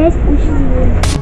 опять учить.